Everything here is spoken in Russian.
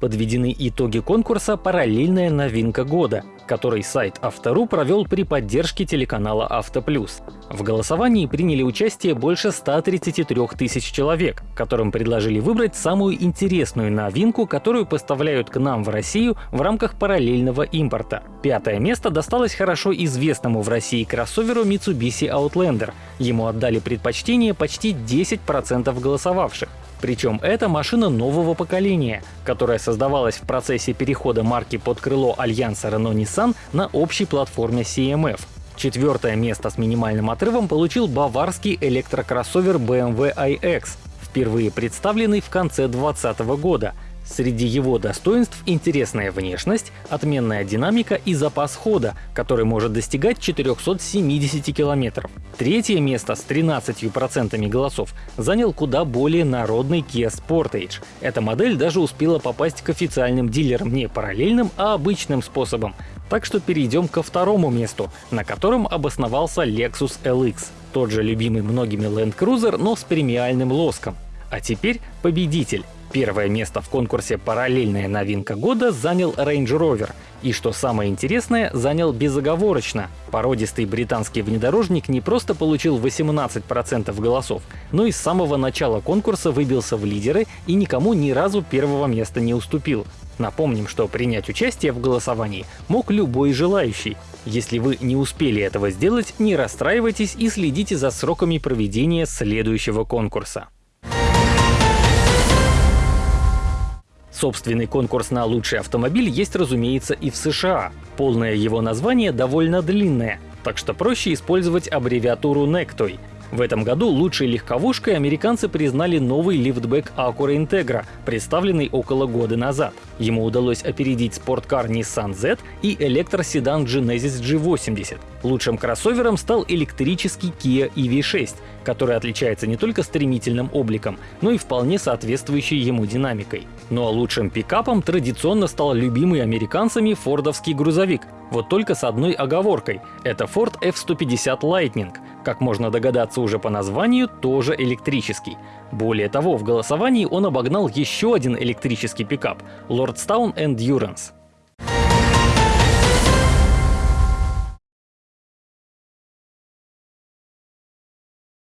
Подведены итоги конкурса «Параллельная новинка года», который сайт Автору провел при поддержке телеканала Автоплюс. В голосовании приняли участие больше 133 тысяч человек, которым предложили выбрать самую интересную новинку, которую поставляют к нам в Россию в рамках параллельного импорта. Пятое место досталось хорошо известному в России кроссоверу Mitsubishi Outlander. Ему отдали предпочтение почти 10% голосовавших. Причем это машина нового поколения, которая создавалась в процессе перехода марки под крыло альянса Renault-Nissan на общей платформе CMF. Четвертое место с минимальным отрывом получил баварский электрокроссовер BMW iX, впервые представленный в конце 2020 года — Среди его достоинств интересная внешность, отменная динамика и запас хода, который может достигать 470 км. Третье место с 13% голосов занял куда более народный Kia Sportage. Эта модель даже успела попасть к официальным дилерам не параллельным, а обычным способом. Так что перейдем ко второму месту, на котором обосновался Lexus LX. Тот же любимый многими Land Cruiser, но с премиальным лоском. А теперь победитель. Первое место в конкурсе «Параллельная новинка года» занял Range Rover. И что самое интересное, занял безоговорочно. Породистый британский внедорожник не просто получил 18% голосов, но и с самого начала конкурса выбился в лидеры и никому ни разу первого места не уступил. Напомним, что принять участие в голосовании мог любой желающий. Если вы не успели этого сделать, не расстраивайтесь и следите за сроками проведения следующего конкурса. Собственный конкурс на лучший автомобиль есть, разумеется, и в США. Полное его название довольно длинное, так что проще использовать аббревиатуру NECTOY. В этом году лучшей легковушкой американцы признали новый лифтбэк Acura Integra, представленный около года назад. Ему удалось опередить спорткар Nissan Z и электроседан Genesis G80. Лучшим кроссовером стал электрический Kia EV6, который отличается не только стремительным обликом, но и вполне соответствующей ему динамикой. Ну а лучшим пикапом традиционно стал любимый американцами фордовский грузовик, вот только с одной оговоркой — это Ford F-150 Lightning, как можно догадаться уже по названию, тоже электрический. Более того, в голосовании он обогнал еще один электрический пикап — Lordstown Endurance.